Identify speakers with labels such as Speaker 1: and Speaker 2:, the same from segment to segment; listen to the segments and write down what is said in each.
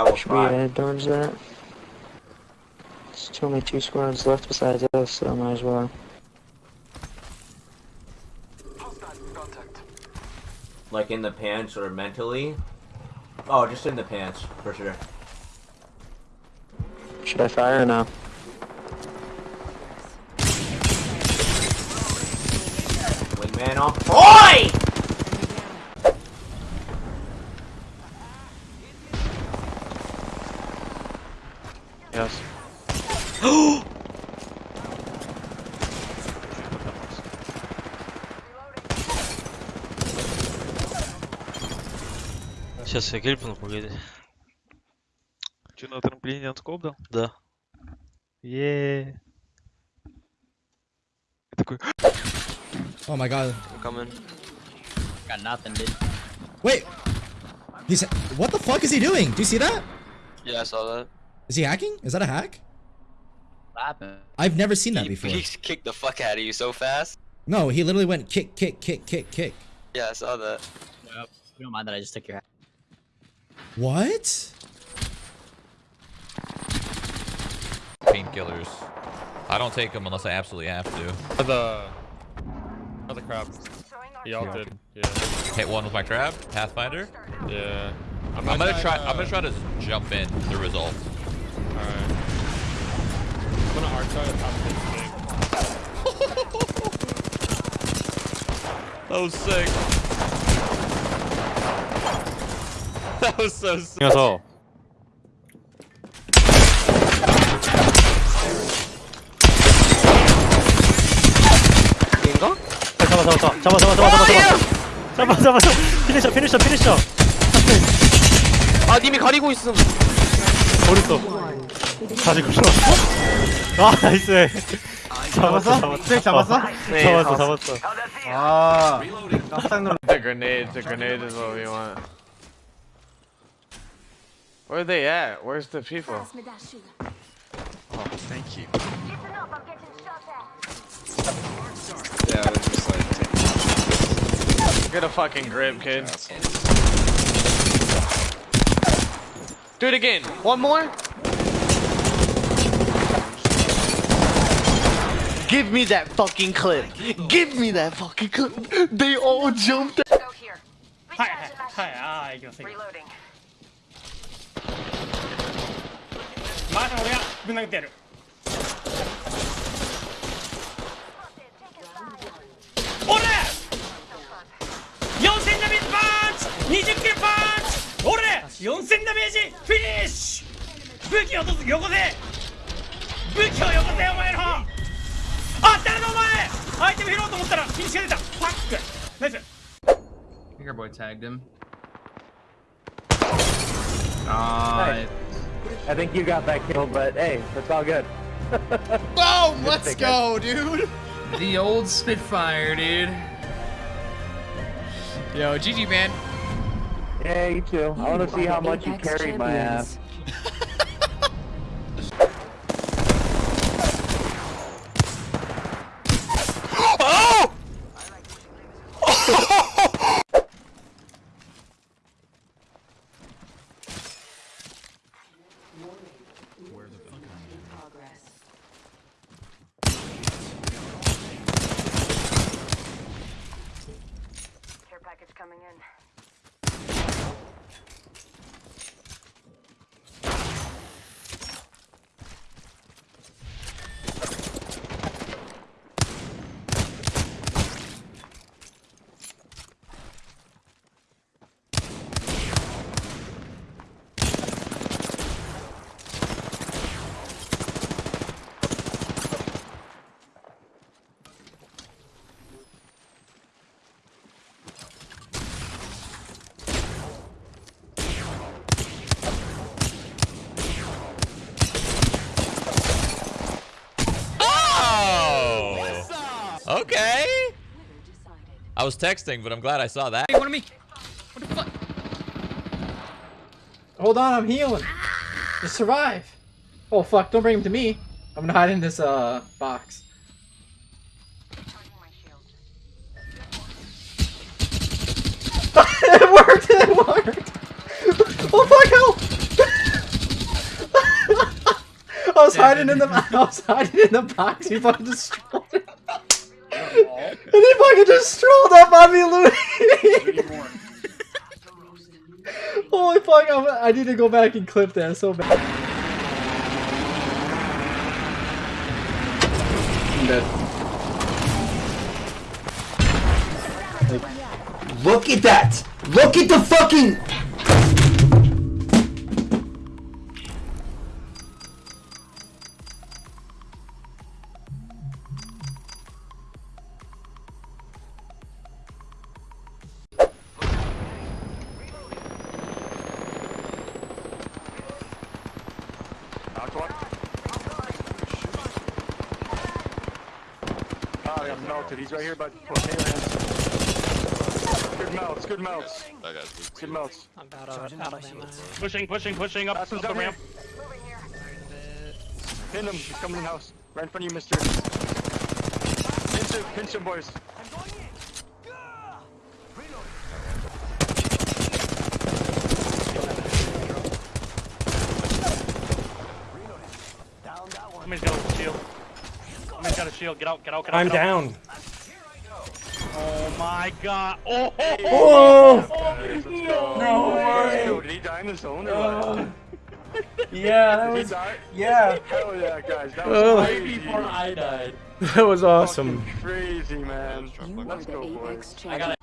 Speaker 1: I will
Speaker 2: Should we
Speaker 1: try.
Speaker 2: head towards that? There's only two squads left besides us, so I might as well.
Speaker 1: Like in the pants or mentally. Oh, just in the pants, for sure.
Speaker 2: Should I fire or no?
Speaker 1: Wingman on point!
Speaker 3: Yes.
Speaker 4: Сейчас я грипну, погоди.
Speaker 3: Че, на трамплине он скоп дал?
Speaker 4: Да.
Speaker 3: Еее. Я такой,
Speaker 5: Oh my god.
Speaker 4: I'm coming.
Speaker 6: Got nothing, dude.
Speaker 5: Wait. He's what the fuck is he doing? Do you see that?
Speaker 4: Yeah, I saw that.
Speaker 5: Is he hacking? Is that a hack?
Speaker 6: What happened?
Speaker 5: I've never seen that
Speaker 4: He,
Speaker 5: before.
Speaker 4: he kicked the fuck out of you so fast.
Speaker 5: No, he literally went kick, kick, kick, kick, kick.
Speaker 4: Yeah, I saw that.
Speaker 6: Yep. You don't mind that I just took your hat.
Speaker 5: What?
Speaker 7: painkillers. I don't take them unless I absolutely have to.
Speaker 3: the... Another crab. Y'all did. Yeah.
Speaker 7: Hit one with my trap, Pathfinder.
Speaker 3: Yeah.
Speaker 7: I'm gonna try.
Speaker 3: uh,
Speaker 7: I'm gonna try to jump in the result.
Speaker 3: Alright. I'm gonna arc try to top this thing.
Speaker 7: That was sick. That was so sick.
Speaker 3: 녀석.
Speaker 4: 인가?
Speaker 8: 잡아 잡아 잡아 잡아 잡아 잡아 잡아 잡아 잡아 잡아 피니셔 피니셔 피니셔
Speaker 4: 아, 님이 가리고 있음.
Speaker 8: 어딨어 다시 굴러왔어 아 나이스 잡았어 잡았어 잡았어
Speaker 4: 네,
Speaker 8: 잡았어 잡았어
Speaker 3: 아. 깜짝 놀랐. The grenade, the grenade is what we want. Where are they at? Where's the people? Oh, thank you. Yeah, they're just like Get a fucking grip, kid. Do it again. One more.
Speaker 9: Give me that fucking clip. Give me that fucking clip. They all jumped.
Speaker 8: Hi, hi, hi. Reloading. まだ俺がぶん殴ってやる。俺！4000ダメージパンチ！20キロパンチ！俺！4000ダメージ！フィニッシュ！武器を落とすよこせ武器をよこせお前のあ誰だお前！アイテム拾おうと思ったらフィニッシュが出た！ファック！ナイス
Speaker 6: ！Your boy tagged him.
Speaker 2: I think you got that kill, but hey, it's all good.
Speaker 9: Boom! Let's go, dude.
Speaker 6: The old Spitfire, dude.
Speaker 9: Yo, GG, man.
Speaker 2: Yeah, you too. I want to see how much you carried my ass.
Speaker 10: In.
Speaker 7: Oh. Okay. I was texting, but I'm glad I saw that.
Speaker 6: Hey, one of me. What the fuck?
Speaker 9: Hold on, I'm healing. Just survive. Oh fuck! Don't bring him to me. I'm gonna hide in this uh box. it worked! It worked! Oh fuck! Help! I was hiding in the I was hiding in the box. He fucking just strolled. in. And he fucking just strolled up on me, Louis. Holy fuck! I'm, I need to go back and clip that so bad. I'm dead.
Speaker 1: Look at that! Look at the fucking.
Speaker 11: I got melted. He's right here, but potato hands. Good melts, good melts. Good melts.
Speaker 4: I'm out of, out of ammo.
Speaker 12: Pushing, pushing, pushing up,
Speaker 11: That's
Speaker 12: up
Speaker 11: what's
Speaker 12: the
Speaker 11: down here.
Speaker 12: ramp.
Speaker 11: Pin him. He's coming in the house. Right in front of you, mister. Pinch him, pinch him, boys.
Speaker 12: Somebody's got a shield. Somebody's got a shield. Get out, get out, get out.
Speaker 8: I'm
Speaker 12: get out.
Speaker 8: down.
Speaker 12: Oh my god. Oh,
Speaker 8: Oh!
Speaker 11: Let's go.
Speaker 8: No
Speaker 11: Let's go.
Speaker 8: way.
Speaker 11: Did he die in the zone or what? Oh.
Speaker 8: Yeah, that
Speaker 11: Did
Speaker 8: was
Speaker 11: die?
Speaker 8: yeah.
Speaker 11: Hell yeah, guys. That
Speaker 8: Oh.
Speaker 11: was
Speaker 8: Way before I died. That was awesome.
Speaker 11: Fucking crazy, man. Let's go, boys.
Speaker 8: I got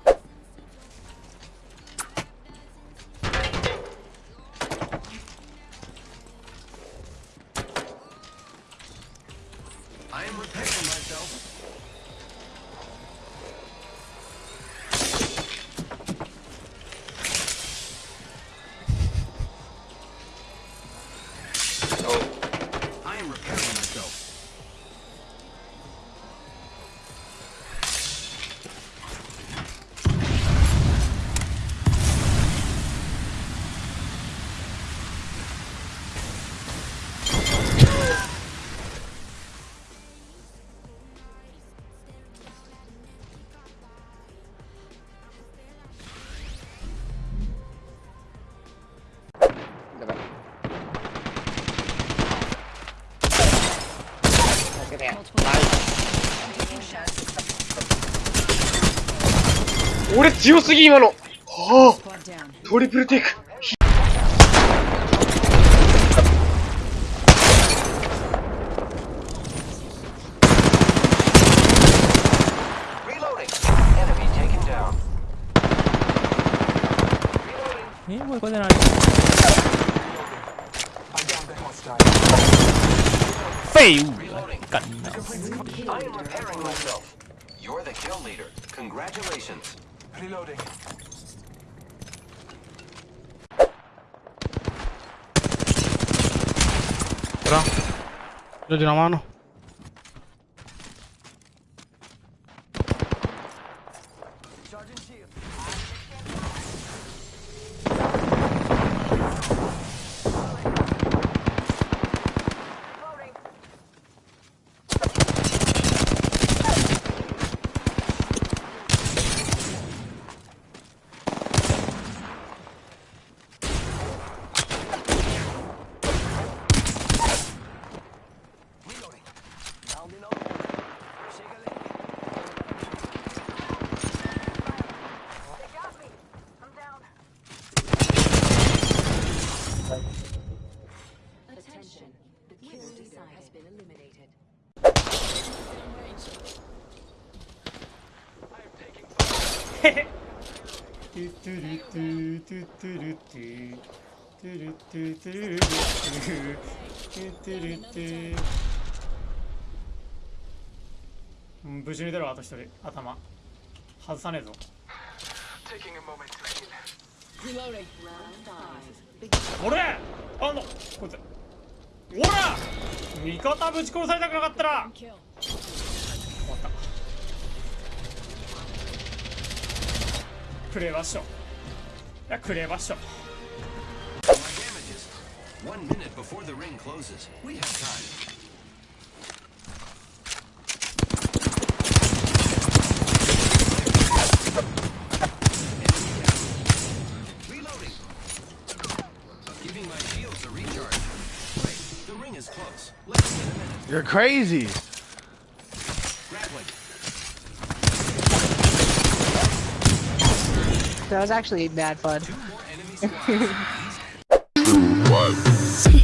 Speaker 4: 俺強すぎ今の。はあ。トリプルテイク。
Speaker 1: フェイ I am repairing myself. You're the kill leader. Congratulations. Reloading.
Speaker 3: Lo di una mano.
Speaker 10: ゥトゥルトゥト
Speaker 8: ゥトゥルトゥトゥルトゥトゥルトゥトゥトゥルトゥ無事に出ろ私と一人頭。外さねえぞ。
Speaker 10: こ
Speaker 8: れあのこいつ。おら味方ぶち殺されたくなかったら。クレーバッショいやクレーバッショ
Speaker 1: My damages. One minute before the ring closes. We have time. Reloading. Giving my shields a recharge. Wait, the ring ring is close. Less than a minute.
Speaker 3: You're crazy.
Speaker 13: That was actually mad fun.